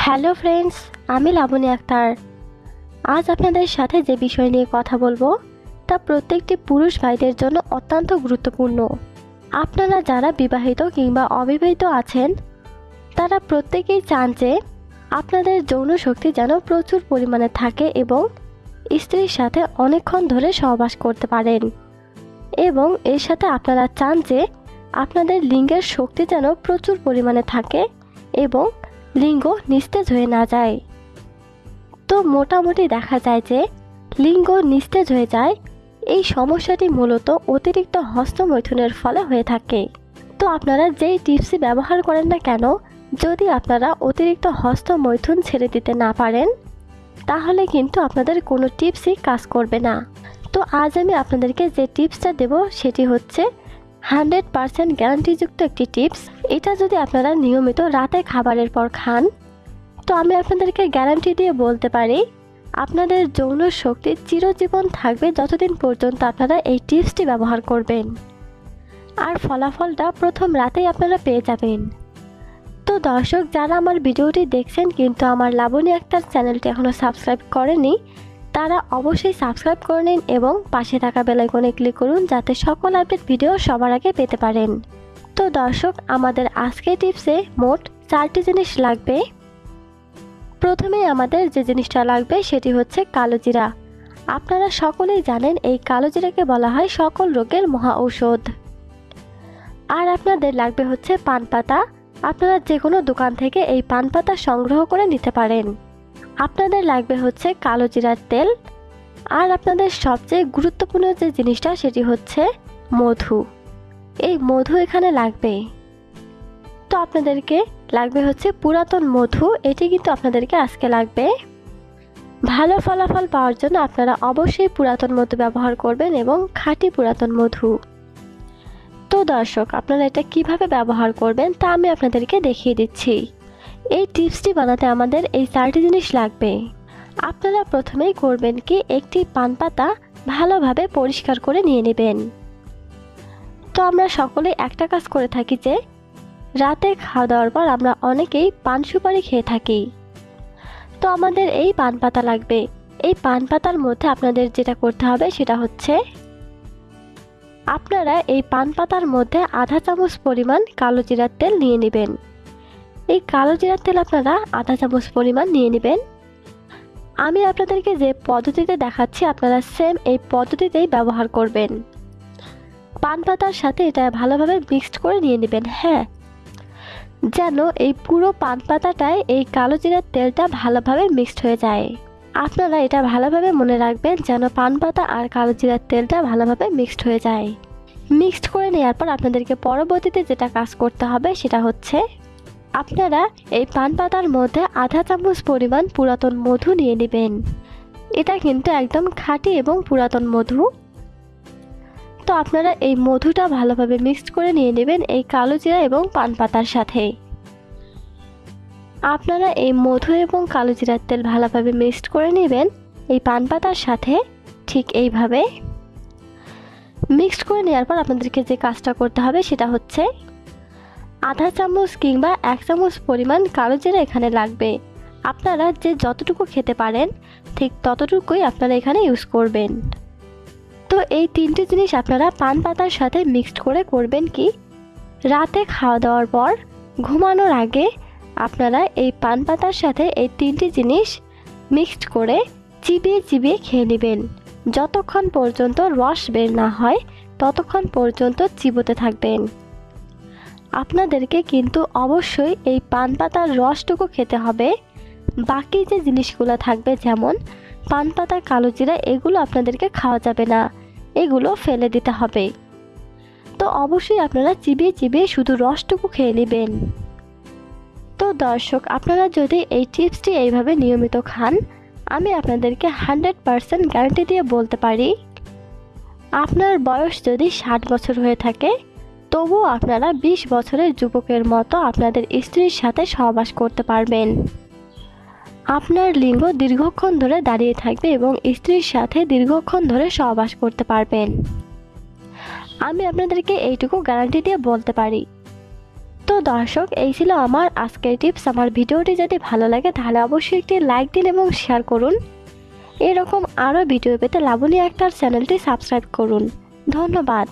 Hello friends, আমি লাবণী আক্তার। আজ আপনাদের সাথে যে বিষয় নিয়ে কথা বলব, তা প্রত্যেকটি পুরুষ ভাইদের জন্য অত্যন্ত গুরুত্বপূর্ণ। আপনারা যারা বিবাহিত কিংবা অবিবাহিত আছেন, তারা প্রত্যেকেই চান যে আপনাদের যৌন শক্তি যেন প্রচুর পরিমাণে থাকে এবং স্ত্রীর সাথে অনেকক্ষণ ধরে সহবাস করতে পারেন। এবং এর সাথে আপনারা চান যে আপনাদের লিঙ্গের শক্তি যেন প্রচুর পরিমাণে থাকে এবং লিঙ্গ নিস্তেজ হয়ে না যায়। তো মোটামুটি দেখা যায় যে লিঙ্গ নিস্তেজ হয়ে যায়, এই সমস্যাটি মূলত অতিরিক্ত হস্তমৈথুনের ফলে হয়ে থাকে। তো আপনারা যেই টিপসই ব্যবহার করেন না কেন, যদি আপনারা অতিরিক্ত হস্তমৈথুন ছেড়ে দিতে না পারেন, তাহলে কিন্তু আপনাদের কোনো টিপসই কাজ করবে না। তো আজ আমি আপনাদেরকে যে টিপসটা দেব সেটি হচ্ছে হান্ড্রেড পারসেন্ট গ্যারান্টিযুক্ত একটি টিপস। এটা যদি আপনারা নিয়মিত রাতে খাবারের পর খান, তো আমি আপনাদেরকে গ্যারান্টি দিয়ে বলতে পারি, আপনাদের যৌন শক্তি চিরজীবন থাকবে যতদিন পর্যন্ত আপনারা এই টিপসটি ব্যবহার করবেন। আর ফলাফলটা প্রথম রাতেই আপনারা পেয়ে যাবেন। তো দর্শক, যারা আমার ভিডিওটি দেখছেন কিন্তু আমার লাবণী আক্তার চ্যানেলটি এখনও সাবস্ক্রাইব করেনি, তারা অবশ্যই সাবস্ক্রাইব করে নিন এবং পাশে থাকা বেলাইকনে ক্লিক করুন যাতে সকল আপডেট ভিডিও সবার আগে পেতে পারেন। তো দর্শক, আমাদের আজকের টিপসে মোট চারটি জিনিস লাগবে। প্রথমেই আমাদের যে জিনিসটা লাগবে সেটি হচ্ছে কালো জিরা। আপনারা সকলেই জানেন এই কালো জিরাকে বলা হয় সকল রোগের মহা ঔষধ। আর আপনাদের লাগবে হচ্ছে পান পাতা। আপনারা যে কোনো দোকান থেকে এই পান পাতা সংগ্রহ করে নিতে পারেন। আপনাদের লাগবে হচ্ছে কালো জিরার তেল। আর আপনাদের সবচেয়ে গুরুত্বপূর্ণ যে জিনিসটা সেটি হচ্ছে মধু। এই মধু এখানে লাগবে। তো আপনাদেরকে লাগবে হচ্ছে পুরাতন মধু, এটি কিন্তু আপনাদেরকে আজকে লাগবে। ভালো ফলাফল পাওয়ার জন্য আপনারা অবশ্যই পুরাতন মধু ব্যবহার করবেন এবং খাঁটি পুরাতন মধু। তো দর্শক, আপনারা এটা কীভাবে ব্যবহার করবেন তা আমি আপনাদেরকে দেখিয়ে দিচ্ছি। এই টিপসটি বানাতে আমাদের এই চারটি জিনিস লাগবে। আপনারা প্রথমেই করবেন কি, একটি পান পাতা ভালোভাবে পরিষ্কার করে নিয়ে নেবেন। তো আমরা সকলে একটা কাজ করে থাকি যে, রাতে খাওয়া দাওয়ার পর আমরা অনেকেই পান সুপারি খেয়ে থাকি। তো আমাদের এই পান পাতা লাগবে। এই পান পাতার মধ্যে আপনাদের যেটা করতে হবে সেটা হচ্ছে, আপনারা এই পান পাতার মধ্যে আধা চামচ পরিমাণ কালো জিরার তেল নিয়ে নেবেন। এই কালো জিরার তেল আপনারা আধা চামচ পরিমাণ নিয়ে নেবেন। আমি আপনাদেরকে যে পদ্ধতিতে দেখাচ্ছি, আপনারা সেম এই পদ্ধতিতেই ব্যবহার করবেন। পান পাতার সাথে এটা ভালোভাবে মিক্সড করে নিয়ে নেবেন হ্যাঁ। যেন এই পুরো পান পাতাটায় এই কালো জিরার তেলটা ভালোভাবে মিক্সড হয়ে যায়। আপনারা এটা ভালোভাবে মনে রাখবেন যেন পান পাতা আর কালো জিরার তেলটা ভালোভাবে মিক্সড হয়ে যায়। মিক্সড করে নেওয়ার পর আপনাদেরকে পরবর্তীতে যেটা কাজ করতে হবে সেটা হচ্ছে, আপনারা এই পান পাতার মধ্যে আধা চামচ পরিমাণ পুরাতন মধু নিয়ে নেবেন। এটা কিন্তু একদম খাঁটি এবং পুরাতন মধু। তো আপনারা এই মধুটা ভালোভাবে মিক্সড করে নিয়ে নেবেন এই কালো জিরা এবং পান পাতার সাথে। আপনারা এই মধু এবং কালো জিরার তেল ভালোভাবে মিক্সড করে নেবেন, এই পান পাতার সাথে ঠিক এইভাবে। মিক্সড করে নেওয়ার পর আপনাদেরকে যে কাজটা করতে হবে সেটা হচ্ছে আধা চামচ কিংবা এক চামচ পরিমাণ কালো জিরা এখানে লাগবে। আপনারা যে যতটুকু খেতে পারেন, ঠিক ততটুকুই আপনারা এখানে ইউজ করবেন। তো এই তিনটে জিনিস আপনারা পান পাতার সাথে মিক্সড করে করবেন কি? রাতে খাওয়া দাওয়ার পর, ঘুমানোর আগে আপনারা এই পান পাতার সাথে এই তিনটি জিনিস মিক্সড করে চিবিয়ে চিবিয়ে খেয়ে নেবেন। যতক্ষণ পর্যন্ত রস বের না হয়, ততক্ষণ পর্যন্ত চিবোতে থাকবেন। আপনাদেরকে কিন্তু অবশ্যই এই পান পাতার রসটুকু খেতে হবে। বাকি যে জিনিসগুলো থাকবে যেমন, পান পাতার কালো জিরা এগুলো আপনাদেরকে খাওয়া যাবে না। এগুলো ফেলে দিতে হবে। তো অবশ্যই আপনারা চিবিয়ে চিবিয়ে শুধু রসটুকু খেয়ে নেবেন। তো দর্শক, আপনারা যদি এই টিপসটি এইভাবে নিয়মিত খান, আমি আপনাদেরকে হান্ড্রেড পারসেন্ট গ্যারান্টি দিয়ে বলতে পারি, আপনার বয়স যদি ষাট বছর হয়ে থাকে, তবুও আপনারা বিশ বছরের যুবকের মতো আপনাদের স্ত্রীর সাথে সহবাস করতে পারবেন। আপনার লিঙ্গ দীর্ঘক্ষণ ধরে দাঁড়িয়ে থাকবে এবং স্ত্রীর সাথে দীর্ঘক্ষণ ধরে সহবাস করতে পারবেন। আমি আপনাদেরকে এইটুকু গ্যারান্টি দিয়ে বলতে পারি। তো দর্শক, এই ছিল আমার আজকের টিপস। আমার ভিডিওটি যদি ভালো লাগে, তাহলে অবশ্যই একটি লাইক দিন এবং শেয়ার করুন। এরকম আরও ভিডিও পেতে লাবণী আক্তার চ্যানেলটি সাবস্ক্রাইব করুন। ধন্যবাদ।